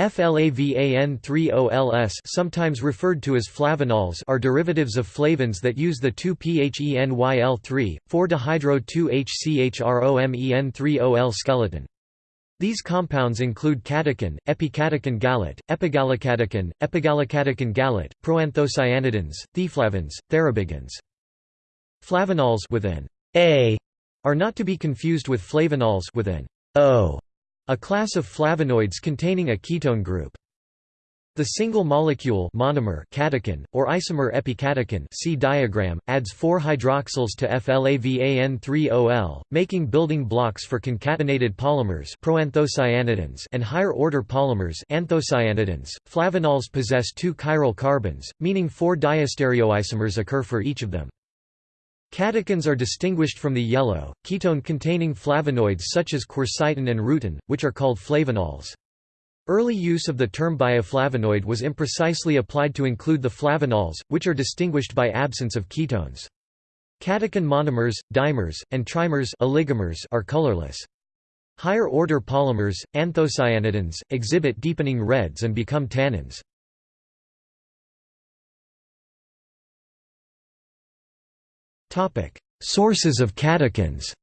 FLAVAN30LS sometimes referred to as flavanols are derivatives of flavans that use the 2-PHENYL3, 4-dihydro-2-HCHROMEN3-OL skeleton. These compounds include catechin, epicatechin gallate, epigallocatechin, epigallocatechin gallate, proanthocyanidins, theaflavins, thearubigins. Flavanols with an A are not to be confused with flavonols with an O, a class of flavonoids containing a ketone group. The single molecule monomer catechin, or isomer epicatechin see diagram, adds four hydroxyls to FLAVAN3OL, making building blocks for concatenated polymers proanthocyanidins and higher-order polymers anthocyanidins. Flavanols possess two chiral carbons, meaning four diastereoisomers occur for each of them. Catechins are distinguished from the yellow, ketone-containing flavonoids such as quercetin and rutin, which are called flavonols. Early use of the term bioflavonoid was imprecisely applied to include the flavanols, which are distinguished by absence of ketones. Catechin monomers, dimers, and trimers oligomers are colorless. Higher-order polymers, anthocyanidins, exhibit deepening reds and become tannins. Sources of catechins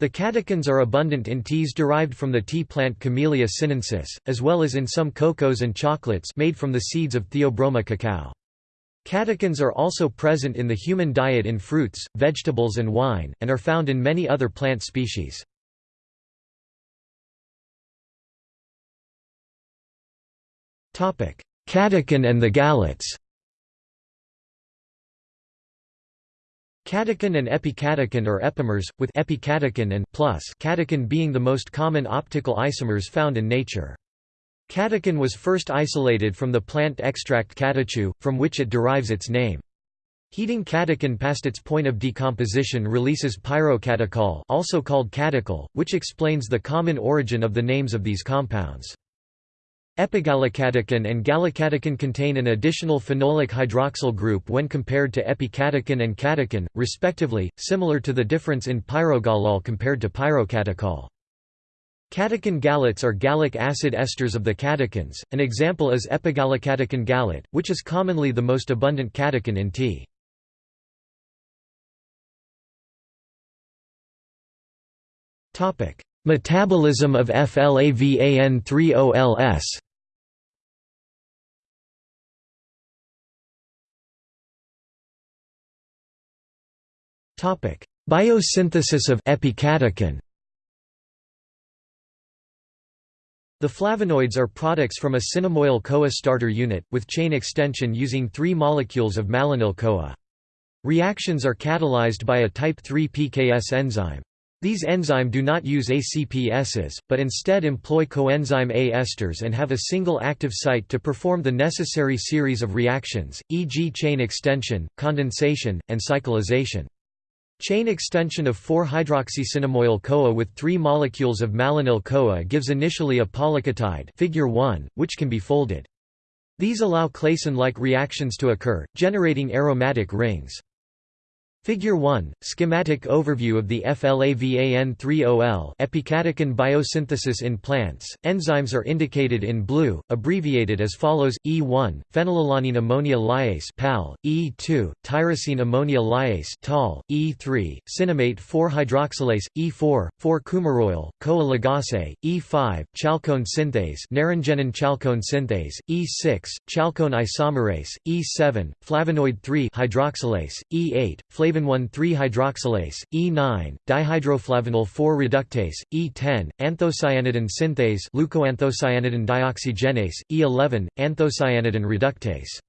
The catechins are abundant in teas derived from the tea plant Camellia sinensis, as well as in some cocos and chocolates made from the seeds of Theobroma cacao. Catechins are also present in the human diet in fruits, vegetables and wine, and are found in many other plant species. Catechin and the gallates Catechin and epicatechin are epimers, with epicatechin and plus catechin being the most common optical isomers found in nature. Catechin was first isolated from the plant extract catechu, from which it derives its name. Heating catechin past its point of decomposition releases pyrocatechol also called catechol, which explains the common origin of the names of these compounds. Epigallocatechin and gallocatechin contain an additional phenolic hydroxyl group when compared to epicatechin and catechin, respectively, similar to the difference in pyrogallol compared to pyrocatechol. Catechin gallates are gallic acid esters of the catechins, an example is epigallocatechin gallate, which is commonly the most abundant catechin in tea. Metabolism of FLAVAN3OLS Topic: Biosynthesis of epicatechin. The flavonoids are products from a cinnamoyl-CoA starter unit, with chain extension using three molecules of malonyl-CoA. Reactions are catalyzed by a type 3 PKS enzyme. These enzyme do not use ACPSs, but instead employ coenzyme A esters and have a single active site to perform the necessary series of reactions, e.g. chain extension, condensation, and cyclization. Chain extension of 4-hydroxycinnamoyl-CoA with three molecules of malonyl-CoA gives initially a polyketide figure 1, which can be folded. These allow Claisen-like reactions to occur, generating aromatic rings. Figure 1, schematic overview of the FLAVAN3OL epicatechin biosynthesis in plants. Enzymes are indicated in blue, abbreviated as follows: E1, phenylalanine ammonia lyase (PAL), E2, tyrosine ammonia lyase (TAL), E3, cinnamate 4-hydroxylase, E4, 4-coumaroyl, CoA ligase, E5, chalcone synthase, naringenin chalcone synthase, E6, chalcone isomerase, E7, flavonoid 3 hydroxylase, E8, flavin flavin 1,3-hydroxylase, E9, dihydroflavonol 4-reductase, E10, anthocyanidin synthase leucoanthocyanidin dioxygenase, E11, anthocyanidin reductase.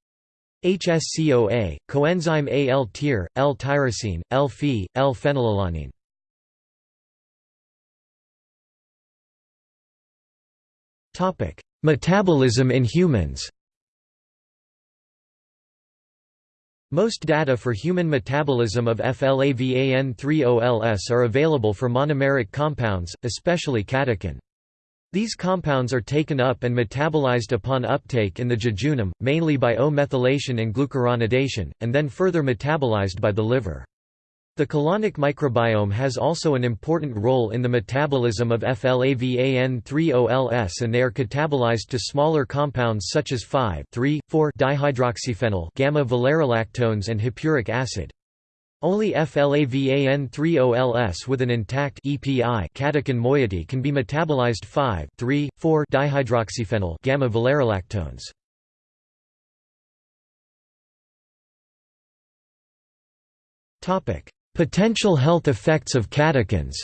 HSCOA, coenzyme A-L-tyr, L-tyrosine, L-phe, L-phenylalanine. Metabolism in humans Most data for human metabolism of FLAVAN3OLS are available for monomeric compounds, especially catechin. These compounds are taken up and metabolized upon uptake in the jejunum, mainly by O-methylation and glucuronidation, and then further metabolized by the liver. The colonic microbiome has also an important role in the metabolism of FLAVAN3-OLS and they are catabolized to smaller compounds such as 5,3,4-dihydroxyphenyl gamma-valerolactones and hippuric acid. Only FLAVAN3-OLS with an intact EPI catechin moiety can be metabolized 5,3,4-dihydroxyphenyl gamma-valerolactones. Topic: Potential health effects of catechins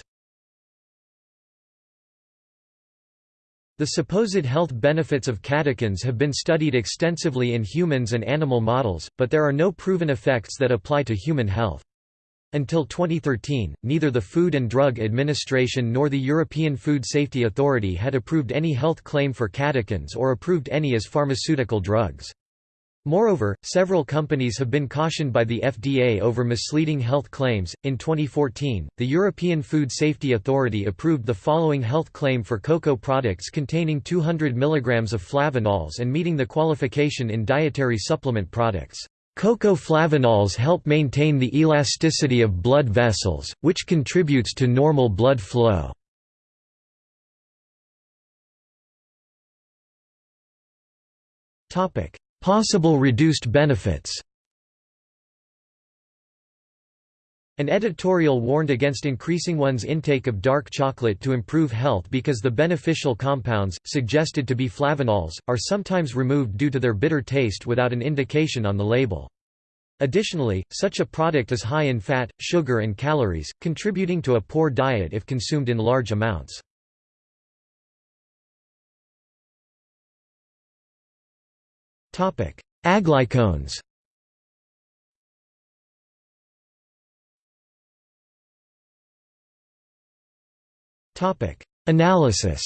The supposed health benefits of catechins have been studied extensively in humans and animal models, but there are no proven effects that apply to human health. Until 2013, neither the Food and Drug Administration nor the European Food Safety Authority had approved any health claim for catechins or approved any as pharmaceutical drugs. Moreover, several companies have been cautioned by the FDA over misleading health claims. In 2014, the European Food Safety Authority approved the following health claim for cocoa products containing 200 mg of flavanols and meeting the qualification in dietary supplement products. Cocoa flavanols help maintain the elasticity of blood vessels, which contributes to normal blood flow. Topic: Possible reduced benefits An editorial warned against increasing one's intake of dark chocolate to improve health because the beneficial compounds, suggested to be flavanols, are sometimes removed due to their bitter taste without an indication on the label. Additionally, such a product is high in fat, sugar and calories, contributing to a poor diet if consumed in large amounts. Aglycones. Analysis.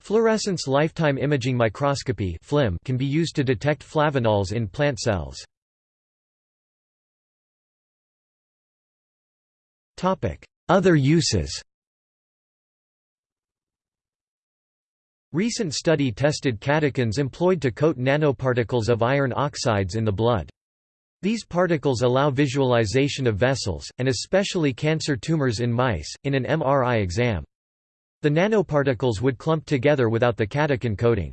Fluorescence lifetime imaging microscopy can be used to detect flavanols in plant cells. Other uses Recent study tested catechins employed to coat nanoparticles of iron oxides in the blood. These particles allow visualization of vessels, and especially cancer tumors in mice, in an MRI exam. The nanoparticles would clump together without the catechin coating.